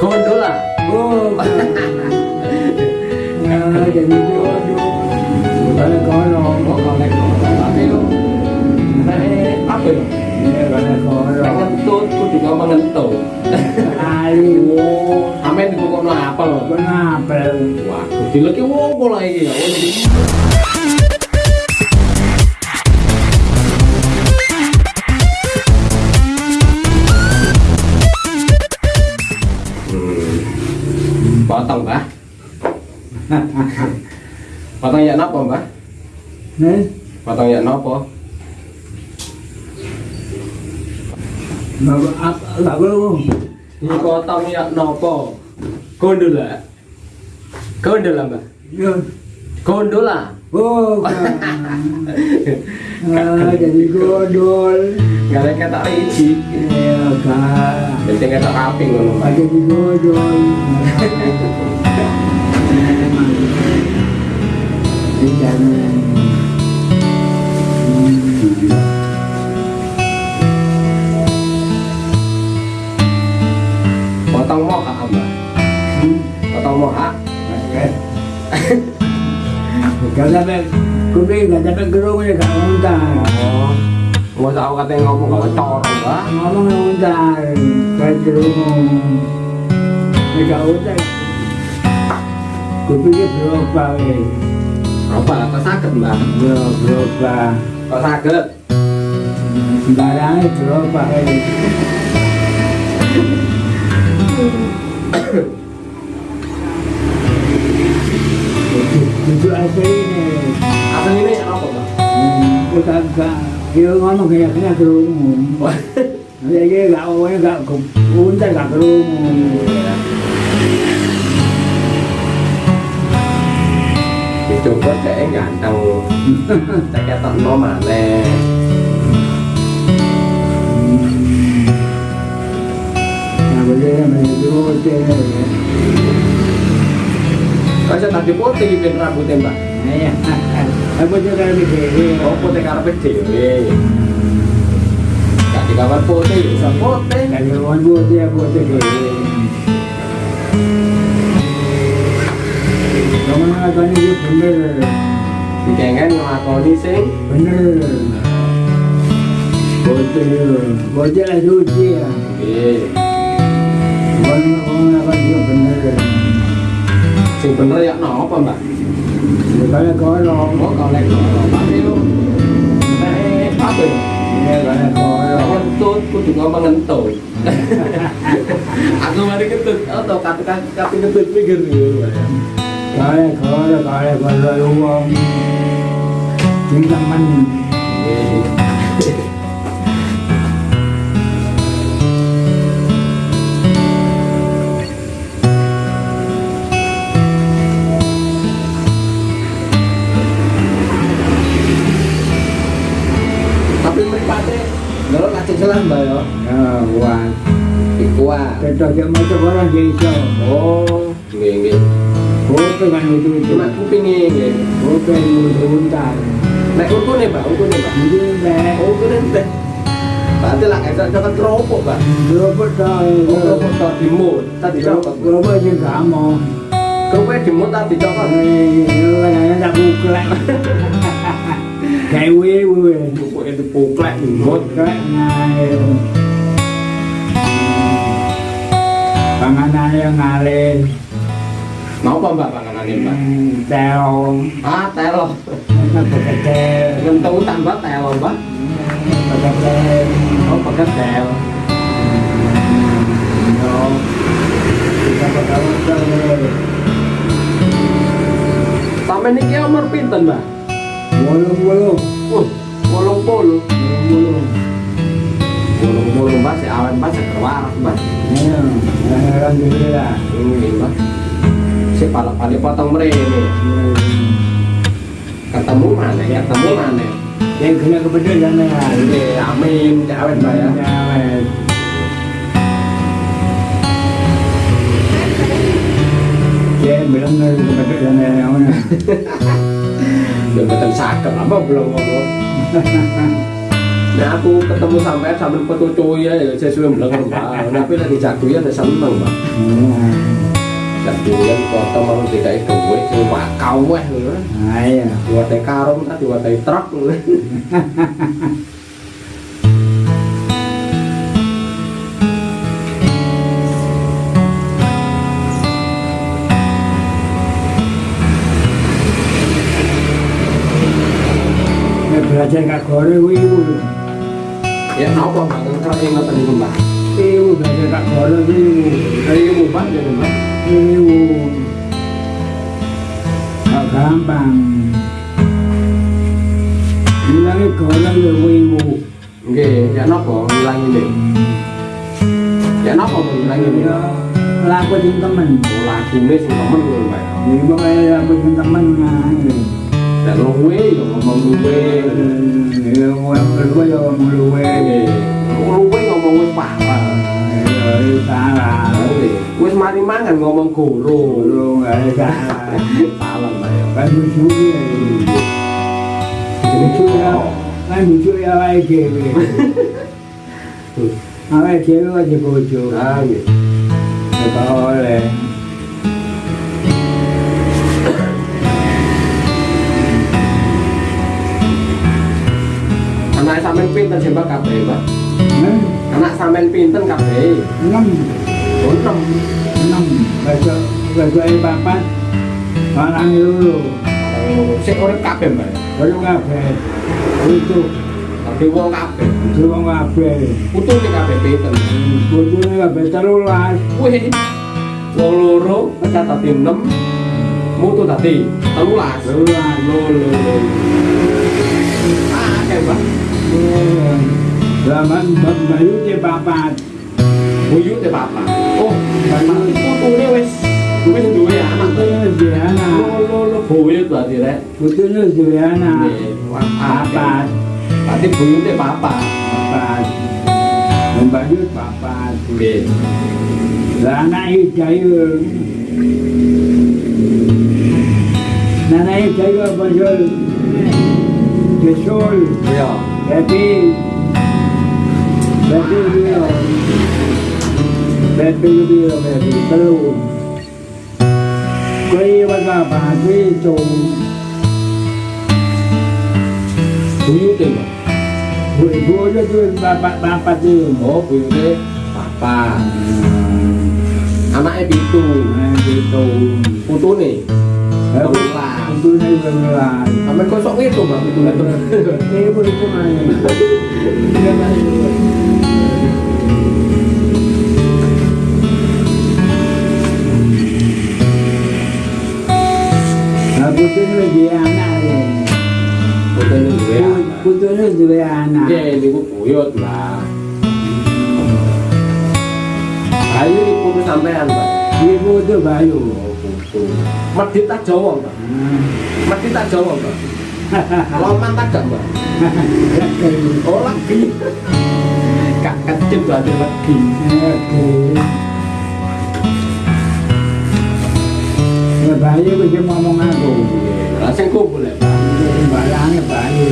Kondula. Oh. Nhà đừng vô vô. Tại nó coi nó có còn lại còn lại bạn ấy luôn. Này áp bình. Kau juga mengentuk. Ayo, amin kau kau apa? Kenapa? Wah, kecil lagi wow bola ini ya. ba potong ya napa mbak hmm? potong ya napa potong ya napa kondol lah kondol lah Gondola. oh, kan. Ah, jadi godol. Gak ada kata riji. Ya, kan. Penting kata rapi ngono, Mbah. Ada di godol. Di jangan. Potong moha, Mbah. Potong moha. Gak sampai kuping, gak sampai gerung ya gak ngontar. Oh. Nggak tahu katanya ngomong corong, Mbah. Ngomong ngontar, gak gerung. Ya gak usah. Kupingnya berapa ya? Apa? Kok sakit, Mbah? Ya berapa? Kok sakit? Sembarangnya berapa ya? itu asli asli ini apa pak? Bukan kak, kira ngomong kayak kena kerumuh. Jadi gak awal gak kum, untar gak kerumuh. Thì Trung Quốc kể ngàn đâu Chắc chắn tận đó mà nè Hãy subscribe cho kênh Ghiền Mì Gõ Để không bỏ lỡ những video hấp dẫn saya tadi putih ben rambutnya, Mbah? Iya, aku juga lebih kiri. Oh, putih karepe dhewe. Gak di kamar putih, bisa putih. Kalau orang putih aku putih kiri. Kamu ngelakuin itu bener, Dikengen ngelakoni sing bener. Putih, putih lah suci ya. Nggih. Kamu ngelakuin itu bener. sebenarnya no apa mbak? Sebenarnya koyo. Oh kalau koyo panil. Eh apa? Ya kalau koyo. Kentut, aku juga mengentut. aku mari kentut, atau katakan kata kentut pikir dulu. Kalau koyo, kalau koyo uang. Tinggal mandi. Kalau kasih selam ba yo. Ah, wah. Ikwa. Contoh dia macam orang jadi so. Oh, gini gini. Oh, kan itu itu. Mak kupingnya gini. Oh, kan muntah. Nek ukur nih, Pak. Ukur nih, Pak. Iya, Pak. Ukur nih, Bạn tức là cái cho con robot bạn. Robot rồi. Robot rồi thì một, ta thì cho con. Robot nhưng cả một. Không biết thì muốn ta thì cho con. Rồi này nó đặt lại. Itu poklek dimut. Buklek ngalir. Panganan yang ngalir. Napa Mbak panganane, Mbak? Teong. Ah, tambah Mbak. Oh. Yo. Kita beketel. Sampai niki umur pinten, Mbak? Bolong bolong. Uh, bolong puluh. Bolong bolong. Bolong puluh, Mbak. Si awan, Mbak. Seger waras, Mbak. Ya, alhamdulillah. Ini, Mbak. Si palak-palik potong mrene. Ketemu mana? Ketemu mana? Yang kena kepedesan ya. Nggih, amin. Awet, Mbak ya. Awet. Bilang dari kepedesan ya. mana? Ya betul sakit apa belum ngomong. Nah aku ketemu sampai sambil cuy ya, ya saya sudah bilang mbak. Tapi lagi jatuhnya ada seneng mbak. Jatuhnya kota mau DKI duit, cuma kau weh. Nah, iya. Buat karung tadi, buat truk. 제가 거를 위우는 예, 나오고 방금 그런 거 같은 거 봐. 위우 내가 거를 위우 위우 반대로 봐. 위우 가감방 이랑의 거를 위우 이게 ya nó có là như vậy dạ nó có mình là như vậy là của chúng tâm mình. Là cùng với chúng ta mình người vậy. Nhưng mà bây giờ mình chúng ta mình là người luwe. Ya, ngomong luwe ya ngomong luwe. Luwe ngomong wis parah. Ya, ya salah. Wis mari mangan ngomong guru. Ada salah. Salah mbak ya. Kan lucu ya. Lucu ya. Kan lucu ya awake dhewe. Awake dhewe aja bojo. Ah, gitu. Ya. Anak sampean pinten sih mbak kabeh mbak? Hah? Anak sampean pinten kabeh? Enam. Oh, enam. Enam. Besok ini papat. Orang itu. Oh, sik urip kabeh mbak. Baru kabeh. Itu. Tapi wong kabeh. Itu wong kabeh. Putune kabeh pinten. Bojone kabeh telulas. Wih. Wong loro mô tô tati tao là. Lô lô à cái quá. Là mình mình mà yếu chơi bà bà. Bố yếu chơi bà bà. Ô bà mà cô tu đi wes. Cô biết tu đi à mà tôi nó gì à nà lô lô lô phụ yếu tuổi gì đấy? Cô tôi nó gì à nà bà bà. bà. Thì phụ yếu chơi bà bà. Bà mình bà yếu bà bà. Là nay chơi Nanaim Taylor Bajol, Kesol, Gabi, Gabi Lubira, Gabi Lubira, Gabi Talu. Quay văn là bà quý chủ Quý tình Quý vô cho tôi bà bà bà tư Mổ quý thế Bà bà. Anaknya pitu. Nah gitu Putune. Telulas. Itu ni beneran Sampai kosok itu mbak pitune. Ini pun itu tu ni lagi anak Putune duwe anak. Anak. Niku buyut lah. Ayo ibu sampean, Mbak. Ibu tu bayu. Medit tak Jawa, Mbak. Medit tak Jawa, Mbak. Loman tak gak, Mbak? Oh, lagi. Kak kecil berarti lagi. Ya bayu tu dia ngomong aku. Sing kumpul ya, Mbak. Barangnya bayu.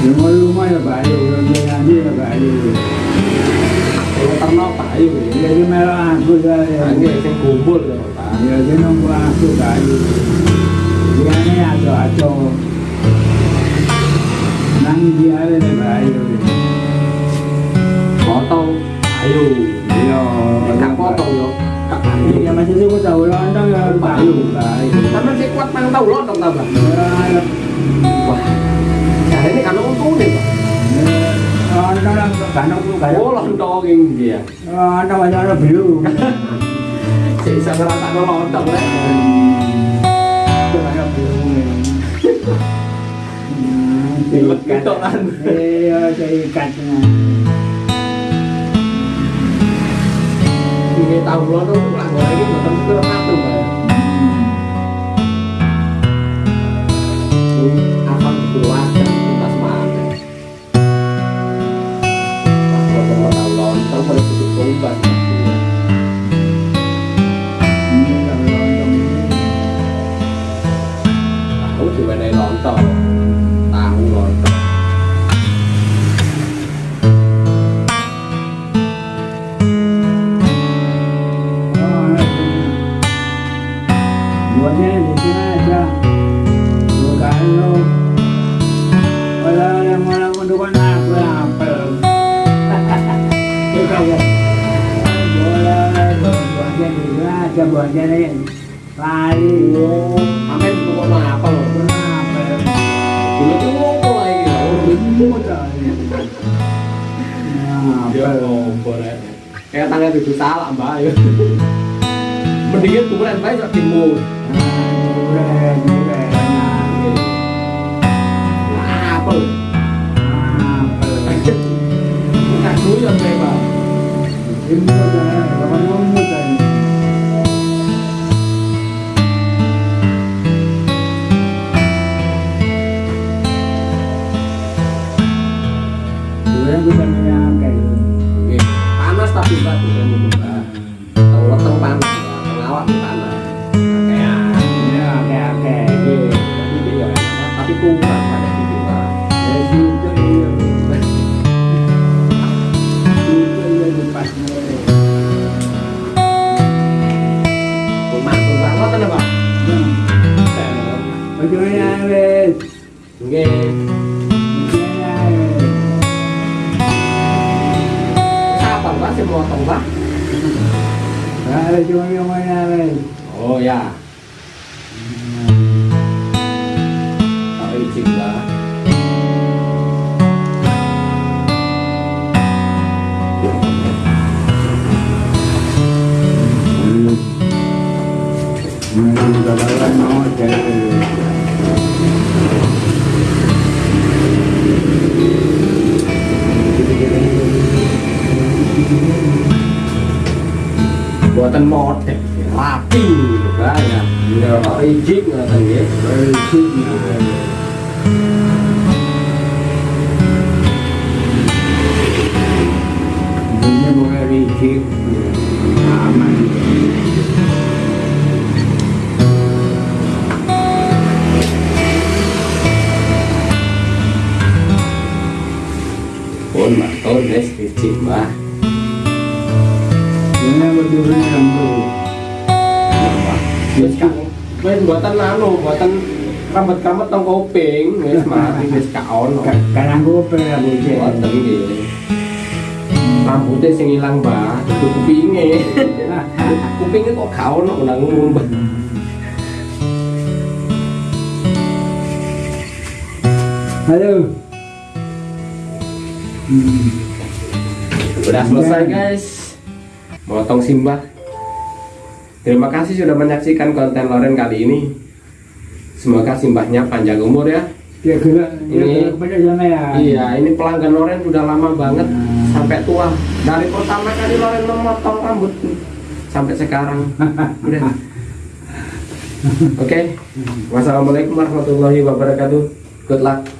Rumah rumah ya bayu, Jadi merah aku sing kumpul ya, Pak. Ya dia nunggu aku bayu. Dia ni aco aco. Nang dia ni bayu. Potong payu. Yo, Kak potong yo. Kak payu. Ya masih tu aku tahu anda ya bayu. Sampeyan sing kuat mang tau lodong ta, Mbak? Ya, Wah. Ini kan untune, Pak. Saya ikatnya. Ini tahu lontong lah goreng Bye. Kita buatnya nih lari. Amin itu kok apa loh? Kenapa? Dulu tuh ngopo lagi ya. Gemuk kali. Ya Kenapa? ngopo rek. Kayak tangan itu salah mbak ya. Mendingan tulen bae sak potong bang. Ada cho yang mana ni? Oh ya. Kau izin lah. Mereka dalam mahu jadi. in chiếc là thằng nghĩa. Chiếc thả mạnh Hãy subscribe cho kênh Ghiền Mì Gõ Để không bỏ lỡ những video hấp dẫn wis buatan anu, buatan rambut-rambut tong kuping, wis mati wis ka ono. Kadang gue pernah bocah. Buatan nggih. Rambutnya sing ilang, Mbak, itu kupinge. Kupinge kok gak ono nang Mbak. Halo. Hmm. Udah selesai guys Motong simbah Terima kasih sudah menyaksikan konten Loren kali ini. Semoga simbahnya panjang umur ya. Dia Ini- banyak sana ya. Iya ini pelanggan Loren sudah lama banget Hmm. Sampai tua. Dari pertama kali Loren memotong rambut Sampai sekarang. Udah. Oke. Wassalamualaikum warahmatullahi wabarakatuh. Good luck